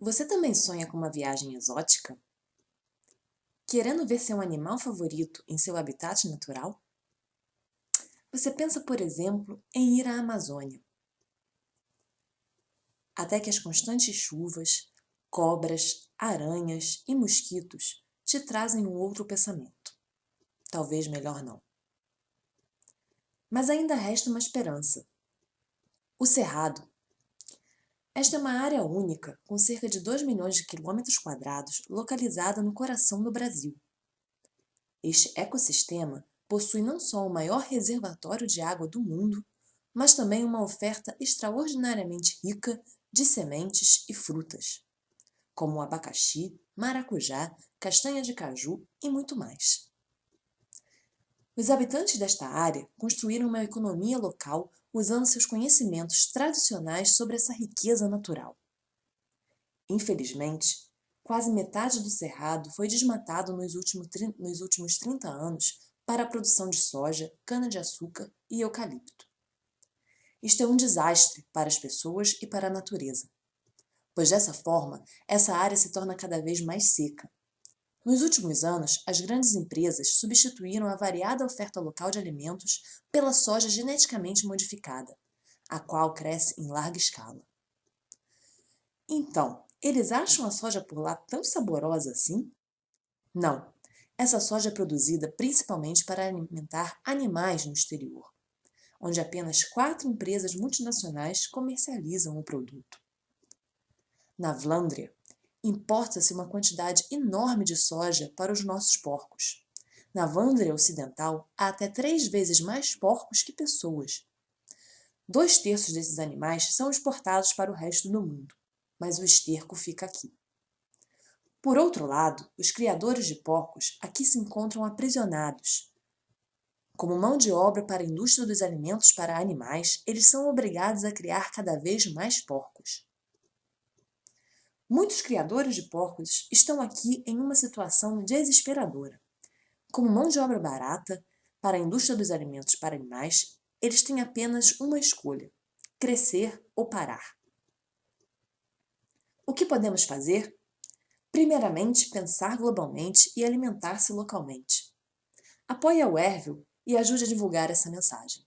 Você também sonha com uma viagem exótica? Querendo ver seu animal favorito em seu habitat natural? Você pensa, por exemplo, em ir à Amazônia. Até que as constantes chuvas, cobras, aranhas e mosquitos te trazem um outro pensamento. Talvez melhor não. Mas ainda resta uma esperança. O Cerrado esta é uma área única, com cerca de 2 milhões de quilômetros quadrados, localizada no coração do Brasil. Este ecossistema possui não só o maior reservatório de água do mundo, mas também uma oferta extraordinariamente rica de sementes e frutas, como abacaxi, maracujá, castanha de caju e muito mais. Os habitantes desta área construíram uma economia local usando seus conhecimentos tradicionais sobre essa riqueza natural. Infelizmente, quase metade do cerrado foi desmatado nos últimos, nos últimos 30 anos para a produção de soja, cana-de-açúcar e eucalipto. Isto é um desastre para as pessoas e para a natureza, pois dessa forma, essa área se torna cada vez mais seca, nos últimos anos, as grandes empresas substituíram a variada oferta local de alimentos pela soja geneticamente modificada, a qual cresce em larga escala. Então, eles acham a soja por lá tão saborosa assim? Não, essa soja é produzida principalmente para alimentar animais no exterior, onde apenas quatro empresas multinacionais comercializam o produto. Na Vlandria, importa-se uma quantidade enorme de soja para os nossos porcos. Na Vândria Ocidental, há até três vezes mais porcos que pessoas. Dois terços desses animais são exportados para o resto do mundo, mas o esterco fica aqui. Por outro lado, os criadores de porcos aqui se encontram aprisionados. Como mão de obra para a indústria dos alimentos para animais, eles são obrigados a criar cada vez mais porcos. Muitos criadores de porcos estão aqui em uma situação desesperadora. Como mão de obra barata para a indústria dos alimentos para animais, eles têm apenas uma escolha, crescer ou parar. O que podemos fazer? Primeiramente, pensar globalmente e alimentar-se localmente. Apoie a Werville e ajude a divulgar essa mensagem.